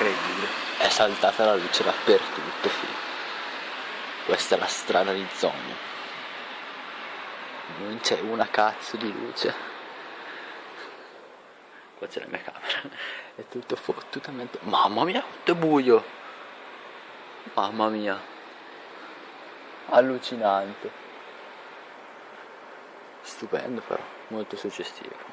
incredibile. È saltata la luce dappertutto figlio questa è la strada di zona non c'è una cazzo di luce. Qua c'è la mia camera. È tutto fottutamente mamma mia quanto è buio. Mamma mia. Allucinante. Stupendo però. Molto suggestivo.